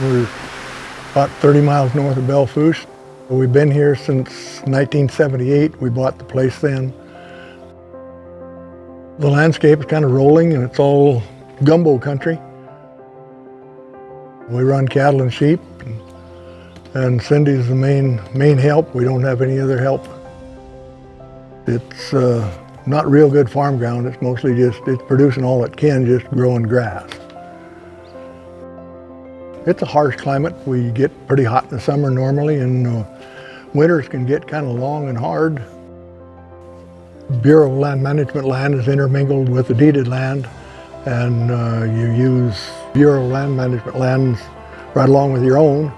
We're about 30 miles north of Belle Fourche. We've been here since 1978. We bought the place then. The landscape is kind of rolling and it's all gumbo country. We run cattle and sheep and, and Cindy's the main, main help. We don't have any other help. It's uh, not real good farm ground. It's mostly just, it's producing all it can, just growing grass. It's a harsh climate. We get pretty hot in the summer normally and uh, winters can get kind of long and hard. Bureau Land Management land is intermingled with the deeded land and uh, you use Bureau Land Management lands right along with your own.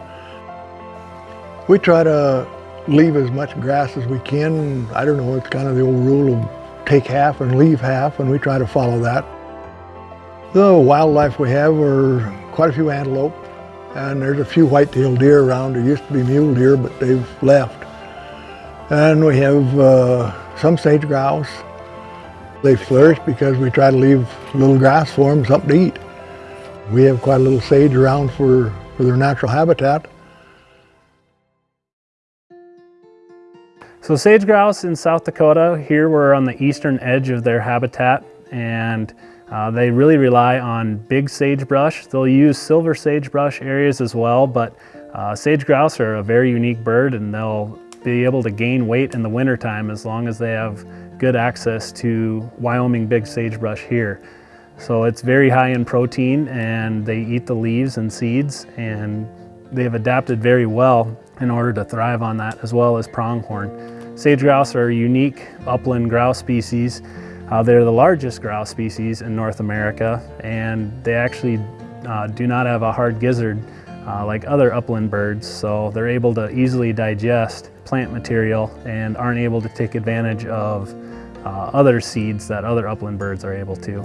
We try to leave as much grass as we can. I don't know, it's kind of the old rule of take half and leave half and we try to follow that. The wildlife we have are quite a few antelope, and there's a few white-tailed deer around. There used to be mule deer, but they've left. And we have uh, some sage grouse. They flourish because we try to leave little grass for them, something to eat. We have quite a little sage around for, for their natural habitat. So sage grouse in South Dakota, here we're on the eastern edge of their habitat and uh, they really rely on big sagebrush. They'll use silver sagebrush areas as well, but uh, sage grouse are a very unique bird and they'll be able to gain weight in the wintertime as long as they have good access to Wyoming big sagebrush here. So it's very high in protein and they eat the leaves and seeds and they've adapted very well in order to thrive on that as well as pronghorn. Sage grouse are a unique upland grouse species uh, they're the largest grouse species in North America and they actually uh, do not have a hard gizzard uh, like other upland birds, so they're able to easily digest plant material and aren't able to take advantage of uh, other seeds that other upland birds are able to.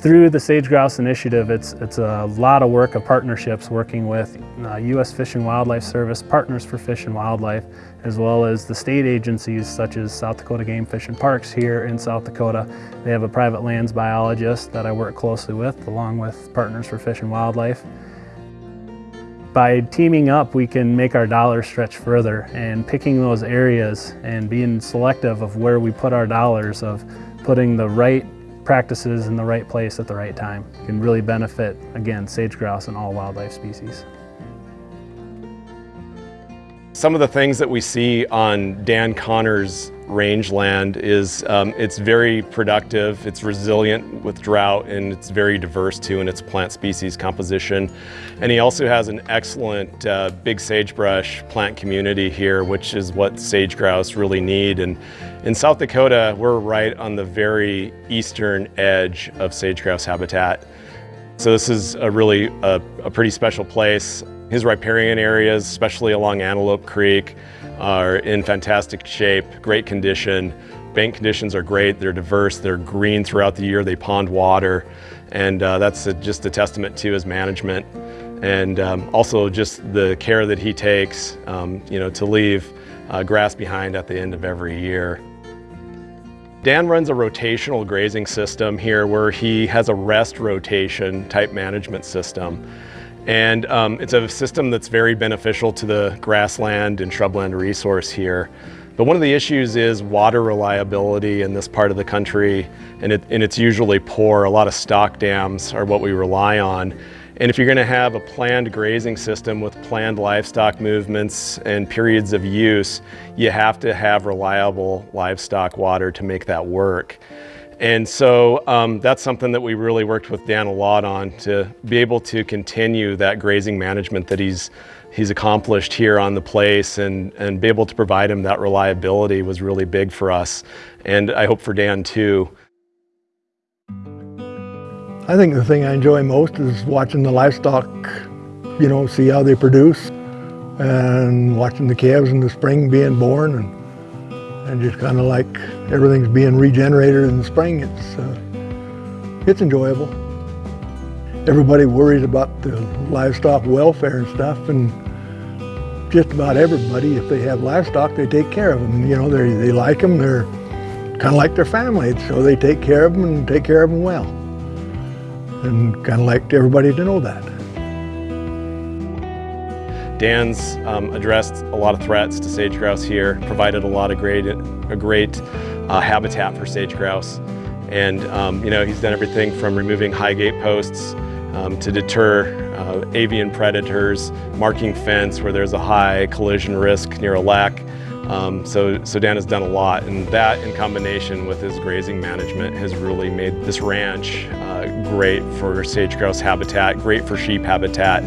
Through the Sage Grouse Initiative, it's, it's a lot of work of partnerships working with uh, U.S. Fish and Wildlife Service, Partners for Fish and Wildlife, as well as the state agencies such as South Dakota Game Fish and Parks here in South Dakota. They have a private lands biologist that I work closely with, along with Partners for Fish and Wildlife. By teaming up, we can make our dollars stretch further and picking those areas and being selective of where we put our dollars, of putting the right practices in the right place at the right time can really benefit, again, sage grouse and all wildlife species. Some of the things that we see on Dan Connor's rangeland is um, it's very productive, it's resilient with drought, and it's very diverse too in its plant species composition. And he also has an excellent uh, big sagebrush plant community here, which is what sage grouse really need. And in South Dakota, we're right on the very eastern edge of sage grouse habitat. So this is a really a, a pretty special place. His riparian areas, especially along Antelope Creek, are in fantastic shape, great condition. Bank conditions are great, they're diverse, they're green throughout the year, they pond water, and uh, that's a, just a testament to his management. And um, also just the care that he takes, um, you know, to leave uh, grass behind at the end of every year. Dan runs a rotational grazing system here where he has a rest rotation type management system. And um, it's a system that's very beneficial to the grassland and shrubland resource here. But one of the issues is water reliability in this part of the country, and, it, and it's usually poor. A lot of stock dams are what we rely on. And if you're gonna have a planned grazing system with planned livestock movements and periods of use, you have to have reliable livestock water to make that work. And so um, that's something that we really worked with Dan a lot on to be able to continue that grazing management that he's he's accomplished here on the place and, and be able to provide him that reliability was really big for us. And I hope for Dan too. I think the thing I enjoy most is watching the livestock, you know, see how they produce and watching the calves in the spring being born and and just kind of like everything's being regenerated in the spring. It's, uh, it's enjoyable. Everybody worries about the livestock welfare and stuff, and just about everybody, if they have livestock, they take care of them. You know, they, they like them, they're kind of like their family, so they take care of them and take care of them well. And kind of like everybody to know that. Dan's um, addressed a lot of threats to sage grouse here, provided a lot of great, a great uh, habitat for sage grouse. And um, you know, he's done everything from removing high gate posts um, to deter uh, avian predators, marking fence where there's a high collision risk near a lek. Um, so, so Dan has done a lot, and that in combination with his grazing management has really made this ranch uh, great for sage grouse habitat, great for sheep habitat,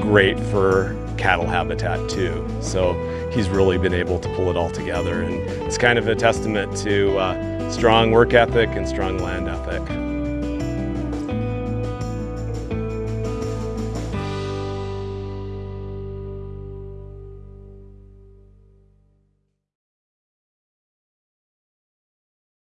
great for cattle habitat too. So he's really been able to pull it all together, and it's kind of a testament to uh, strong work ethic and strong land ethic.